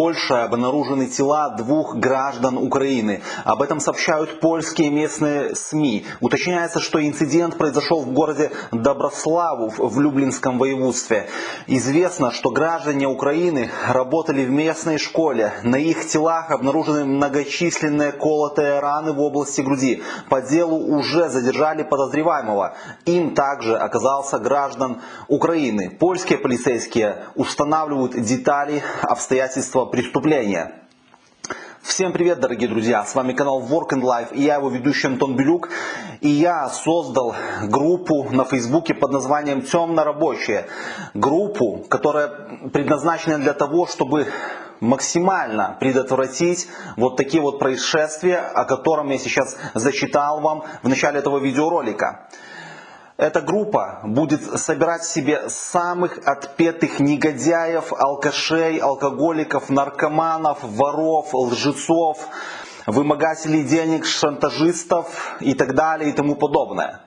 Польше обнаружены тела двух граждан Украины. Об этом сообщают польские местные СМИ. Уточняется, что инцидент произошел в городе Доброславу в Люблинском воеводстве. Известно, что граждане Украины работали в местной школе. На их телах обнаружены многочисленные колотые раны в области груди. По делу уже задержали подозреваемого. Им также оказался граждан Украины. Польские полицейские устанавливают детали обстоятельства преступления. Всем привет, дорогие друзья! С вами канал Work and Life и я его ведущий Антон Белюк. И я создал группу на Фейсбуке под названием «Темно рабочие». Группу, которая предназначена для того, чтобы максимально предотвратить вот такие вот происшествия, о котором я сейчас зачитал вам в начале этого видеоролика. Эта группа будет собирать себе самых отпетых негодяев, алкашей, алкоголиков, наркоманов, воров, лжецов, вымогателей денег, шантажистов и так далее и тому подобное.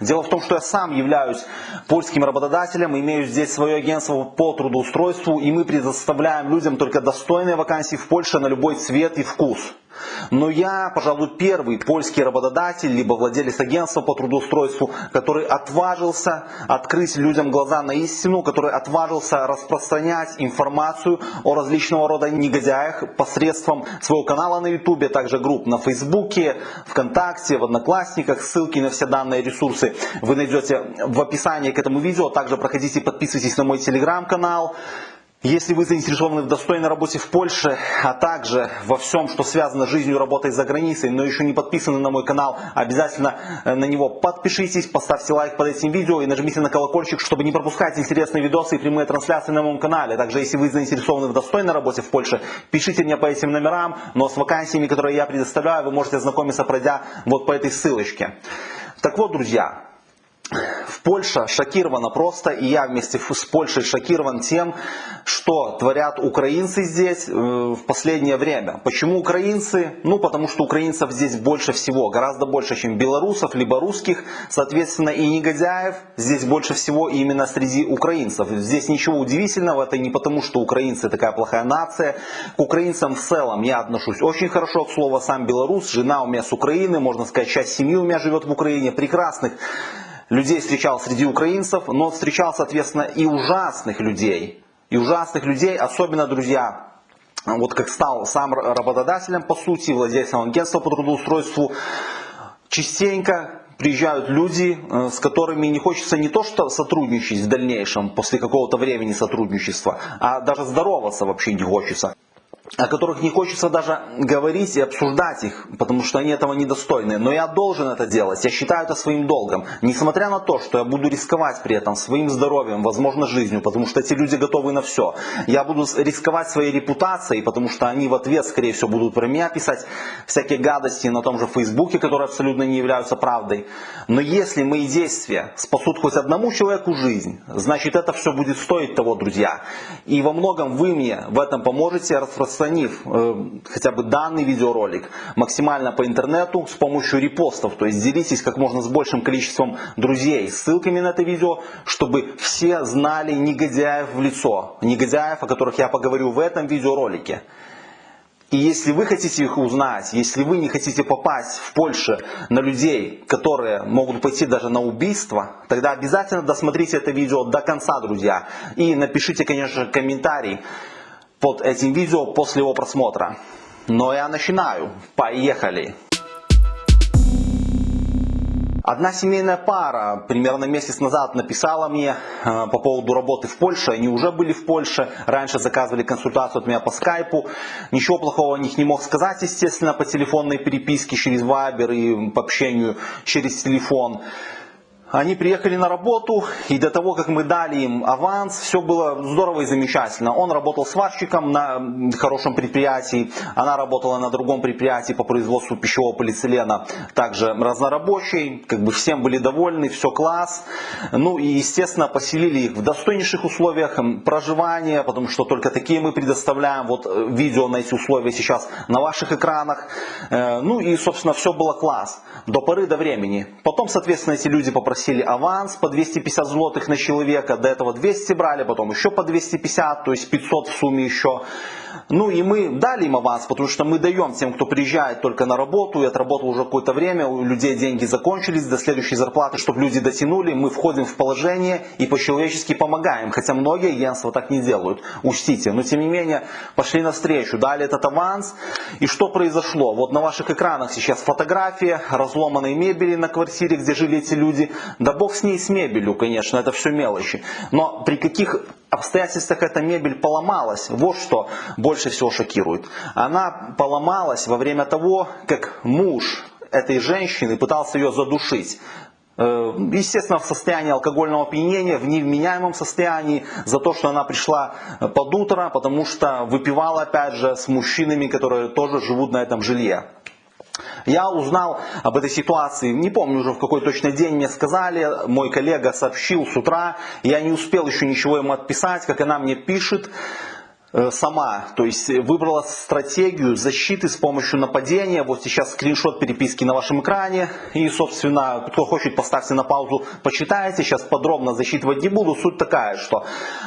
Дело в том, что я сам являюсь польским работодателем, имею здесь свое агентство по трудоустройству, и мы предоставляем людям только достойные вакансии в Польше на любой цвет и вкус. Но я, пожалуй, первый польский работодатель, либо владелец агентства по трудоустройству, который отважился открыть людям глаза на истину, который отважился распространять информацию о различного рода негодяях посредством своего канала на ютубе, также групп на фейсбуке, вконтакте, в одноклассниках. Ссылки на все данные ресурсы вы найдете в описании к этому видео. Также проходите, подписывайтесь на мой телеграм-канал. Если вы заинтересованы в достойной работе в Польше, а также во всем, что связано с жизнью и работой за границей, но еще не подписаны на мой канал, обязательно э, на него подпишитесь, поставьте лайк под этим видео и нажмите на колокольчик, чтобы не пропускать интересные видосы и прямые трансляции на моем канале. Также, если вы заинтересованы в достойной работе в Польше, пишите мне по этим номерам, но с вакансиями, которые я предоставляю, вы можете ознакомиться, пройдя вот по этой ссылочке. Так вот, друзья, Польша шокирована просто, и я вместе с Польшей шокирован тем, что творят украинцы здесь э, в последнее время. Почему украинцы? Ну, потому что украинцев здесь больше всего, гораздо больше, чем белорусов, либо русских. Соответственно, и негодяев здесь больше всего именно среди украинцев. Здесь ничего удивительного, это не потому, что украинцы такая плохая нация. К украинцам в целом я отношусь очень хорошо, к слову, сам белорус, жена у меня с Украины, можно сказать, часть семьи у меня живет в Украине, прекрасных людей встречал среди украинцев, но встречал, соответственно, и ужасных людей. И ужасных людей, особенно, друзья, вот как стал сам работодателем, по сути, владельцем агентства по трудоустройству, частенько приезжают люди, э, с которыми не хочется не то что сотрудничать в дальнейшем, после какого-то времени сотрудничества, а даже здороваться вообще не хочется о которых не хочется даже говорить и обсуждать их, потому что они этого недостойны. Но я должен это делать, я считаю это своим долгом. Несмотря на то, что я буду рисковать при этом своим здоровьем, возможно жизнью, потому что эти люди готовы на все. Я буду рисковать своей репутацией, потому что они в ответ, скорее всего, будут про меня писать всякие гадости на том же Фейсбуке, которые абсолютно не являются правдой. Но если мои действия спасут хоть одному человеку жизнь, значит это все будет стоить того, друзья. И во многом вы мне в этом поможете распространять распространив э, хотя бы данный видеоролик максимально по интернету с помощью репостов, то есть делитесь как можно с большим количеством друзей ссылками на это видео, чтобы все знали негодяев в лицо, негодяев, о которых я поговорю в этом видеоролике. И если вы хотите их узнать, если вы не хотите попасть в Польшу на людей, которые могут пойти даже на убийство, тогда обязательно досмотрите это видео до конца, друзья. И напишите, конечно, комментарий под этим видео после его просмотра. Но я начинаю. Поехали! Одна семейная пара примерно месяц назад написала мне э, по поводу работы в Польше. Они уже были в Польше, раньше заказывали консультацию от меня по скайпу. Ничего плохого о них не мог сказать, естественно, по телефонной переписке через Вайбер и по общению через телефон. Они приехали на работу, и до того, как мы дали им аванс, все было здорово и замечательно. Он работал сварщиком на хорошем предприятии, она работала на другом предприятии по производству пищевого полиэтилена, также разнорабочий, как бы всем были довольны, все класс. Ну и, естественно, поселили их в достойнейших условиях проживания, потому что только такие мы предоставляем. Вот э, видео на эти условия сейчас на ваших экранах. Э, ну и, собственно, все было класс до поры до времени. Потом, соответственно, эти люди попросили просили аванс по 250 злотых на человека, до этого 200 брали, потом еще по 250, то есть 500 в сумме еще. Ну и мы дали им аванс, потому что мы даем тем, кто приезжает только на работу и отработал уже какое-то время, у людей деньги закончились до следующей зарплаты, чтобы люди дотянули, мы входим в положение и по-человечески помогаем. Хотя многие агентства так не делают, учтите. Но тем не менее, пошли навстречу, дали этот аванс. И что произошло? Вот на ваших экранах сейчас фотография разломанной мебели на квартире, где жили эти люди. Да бог с ней с мебелью, конечно, это все мелочи. Но при каких обстоятельствах эта мебель поломалась. Вот что больше всего шокирует. Она поломалась во время того, как муж этой женщины пытался ее задушить. Э, естественно, в состоянии алкогольного опьянения, в невменяемом состоянии, за то, что она пришла под утро, потому что выпивала, опять же, с мужчинами, которые тоже живут на этом жилье. Я узнал об этой ситуации, не помню уже в какой точно день мне сказали, мой коллега сообщил с утра, я не успел еще ничего ему отписать, как она мне пишет э, сама, то есть выбрала стратегию защиты с помощью нападения. Вот сейчас скриншот переписки на вашем экране. И, собственно, кто хочет, поставьте на паузу, почитайте. Сейчас подробно засчитывать не буду. Суть такая, что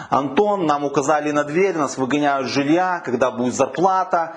Антон, нам указали на дверь, нас выгоняют с жилья, когда будет зарплата.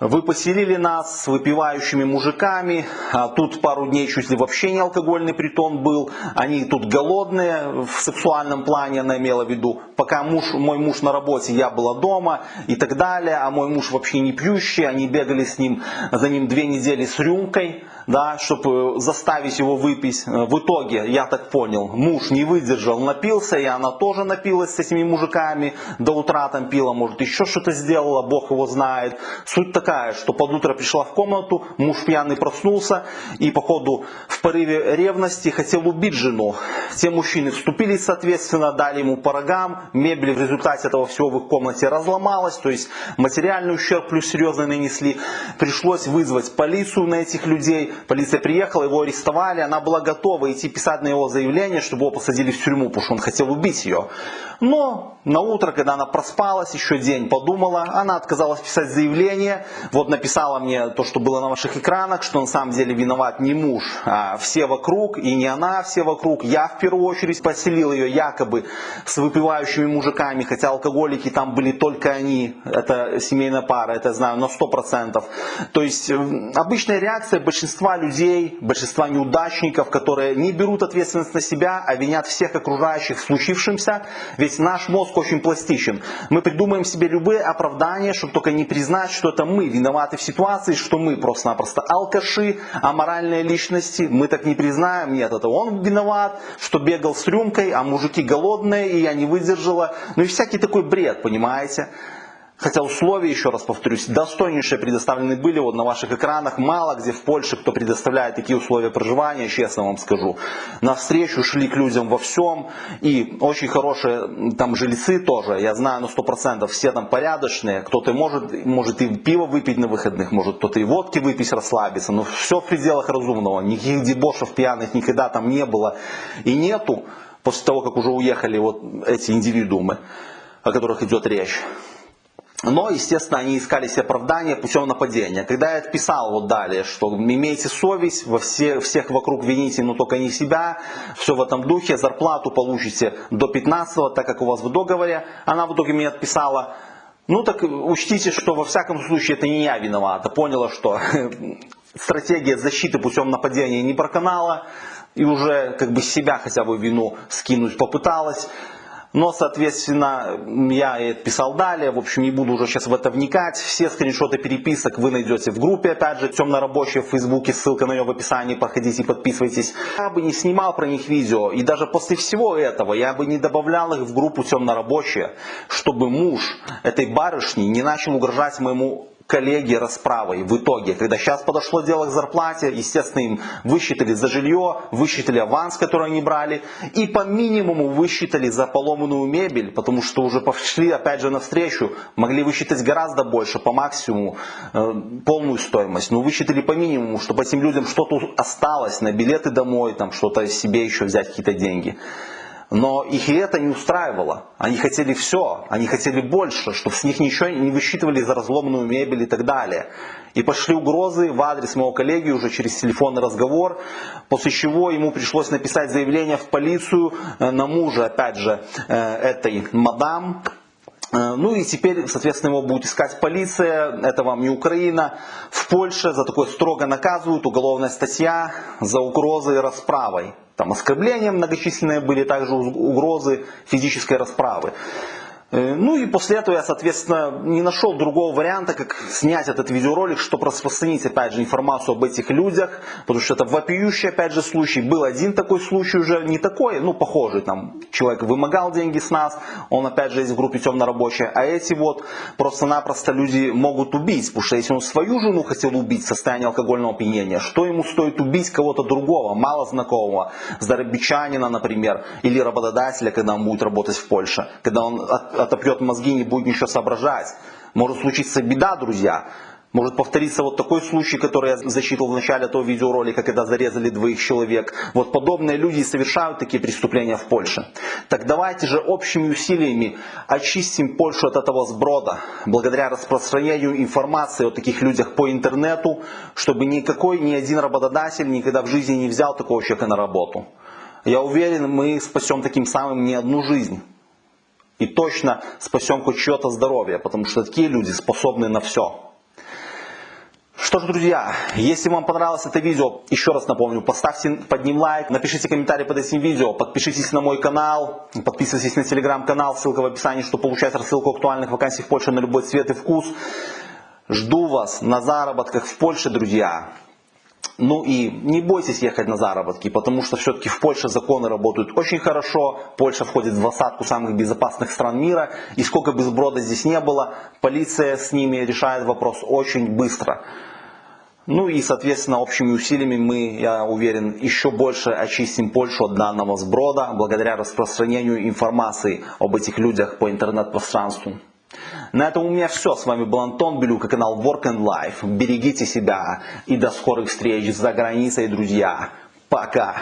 Вы поселили нас с выпивающими мужиками, а тут пару дней чуть ли вообще не алкогольный притон был, они тут голодные в сексуальном плане, она имела в виду, пока муж, мой муж на работе, я была дома и так далее, а мой муж вообще не пьющий, они бегали с ним, за ним две недели с рюмкой, да, чтобы заставить его выпить. В итоге, я так понял, муж не выдержал, напился, и она тоже напилась с этими мужиками, до утра там пила, может еще что-то сделала, бог его знает. Суть такая, что под утро пришла в комнату, муж пьяный проснулся и походу в порыве ревности хотел убить жену. Те мужчины вступились, соответственно, дали ему по рогам, мебель в результате этого всего в их комнате разломалась, то есть материальный ущерб плюс серьезно нанесли. Пришлось вызвать полицию на этих людей, Полиция приехала, его арестовали, она была готова идти писать на его заявление, чтобы его посадили в тюрьму, потому что он хотел убить ее. Но на утро, когда она проспалась, еще день подумала, она отказалась писать заявление. Вот написала мне то, что было на ваших экранах, что на самом деле виноват не муж, а все вокруг, и не она, а все вокруг. Я в первую очередь поселил ее якобы с выпивающими мужиками, хотя алкоголики там были только они. Это семейная пара, это знаю на 100%. То есть обычная реакция большинства людей, большинства неудачников, которые не берут ответственность на себя, а винят всех окружающих в случившемся. Ведь наш мозг очень пластичен. Мы придумаем себе любые оправдания, чтобы только не признать, что это мы виноваты в ситуации, что мы просто-напросто алкаши, аморальные личности. Мы так не признаем, нет, это он виноват, что бегал с рюмкой, а мужики голодные, и я не выдержала. Ну и всякий такой бред, понимаете? Хотя условия, еще раз повторюсь, достойнейшие предоставлены были вот на ваших экранах. Мало где в Польше кто предоставляет такие условия проживания, честно вам скажу. Навстречу шли к людям во всем. И очень хорошие там жильцы тоже, я знаю на 100%, все там порядочные. Кто-то может, может и пиво выпить на выходных, может кто-то и водки выпить, расслабиться. Но все в пределах разумного. Никаких дебошев пьяных никогда там не было и нету. После того, как уже уехали вот эти индивидуумы, о которых идет речь. Но, естественно, они искали себе оправдание путем нападения. Когда я отписал вот далее, что имейте совесть, во все, всех вокруг вините, но только не себя, все в этом духе, зарплату получите до 15 так как у вас в договоре, она в итоге мне отписала, ну так учтите, что во всяком случае это не я виновата. Поняла, что стратегия защиты путем нападения не проканала, и уже как бы себя хотя бы вину скинуть попыталась. Но, соответственно, я писал далее, в общем, не буду уже сейчас в это вникать. Все скриншоты переписок вы найдете в группе, опять же, темно-рабочая в Фейсбуке, ссылка на нее в описании, проходите, подписывайтесь. Я бы не снимал про них видео, и даже после всего этого я бы не добавлял их в группу темно-рабочая, чтобы муж этой барышни не начал угрожать моему коллеги расправой в итоге. Когда сейчас подошло дело к зарплате, естественно, им высчитали за жилье, высчитали аванс, который они брали, и по минимуму высчитали за поломанную мебель, потому что уже пошли опять же навстречу, могли высчитать гораздо больше, по максимуму, э, полную стоимость. Но высчитали по минимуму, чтобы этим людям что-то осталось на билеты домой, там что-то себе еще взять, какие-то деньги. Но их и это не устраивало. Они хотели все, они хотели больше, чтобы с них ничего не высчитывали за разломанную мебель и так далее. И пошли угрозы в адрес моего коллеги уже через телефонный разговор, после чего ему пришлось написать заявление в полицию э, на мужа, опять же, э, этой мадам, ну и теперь, соответственно, его будет искать полиция, это вам не Украина. В Польше за такое строго наказывают, уголовная статья за угрозы расправой. Там оскорбления многочисленные были, также угрозы физической расправы. Э, ну и после этого я, соответственно, не нашел другого варианта, как снять этот видеоролик, чтобы распространить, опять же, информацию об этих людях, потому что это вопиющий, опять же, случай. Был один такой случай уже, не такой, ну, похожий, там, человек вымогал деньги с нас, он, опять же, есть в группе темно-рабочая, а эти вот просто-напросто люди могут убить, потому что если он свою жену хотел убить в состоянии алкогольного опьянения, что ему стоит убить кого-то другого, мало знакомого, зарабичанина, например, или работодателя, когда он будет работать в Польше, когда он отопьет мозги, не будет ничего соображать. Может случиться беда, друзья. Может повториться вот такой случай, который я зачитывал в начале этого видеоролика, когда зарезали двоих человек. Вот подобные люди совершают такие преступления в Польше. Так давайте же общими усилиями очистим Польшу от этого сброда, благодаря распространению информации о таких людях по интернету, чтобы никакой, ни один работодатель никогда в жизни не взял такого человека на работу. Я уверен, мы спасем таким самым не одну жизнь и точно спасем хоть чье-то здоровье, потому что такие люди способны на все. Что ж, друзья, если вам понравилось это видео, еще раз напомню, поставьте под ним лайк, напишите комментарий под этим видео, подпишитесь на мой канал, подписывайтесь на телеграм-канал, ссылка в описании, чтобы получать рассылку актуальных вакансий в Польше на любой цвет и вкус. Жду вас на заработках в Польше, друзья. Ну и не бойтесь ехать на заработки, потому что все-таки в Польше законы работают очень хорошо. Польша входит в двадцатку самых безопасных стран мира. И сколько бы сброда здесь не было, полиция с ними решает вопрос очень быстро. Ну и, соответственно, общими усилиями мы, я уверен, еще больше очистим Польшу от данного сброда, благодаря распространению информации об этих людях по интернет-пространству. На этом у меня все. С вами был Антон Белюк и канал Work and Life. Берегите себя и до скорых встреч за границей, друзья. Пока.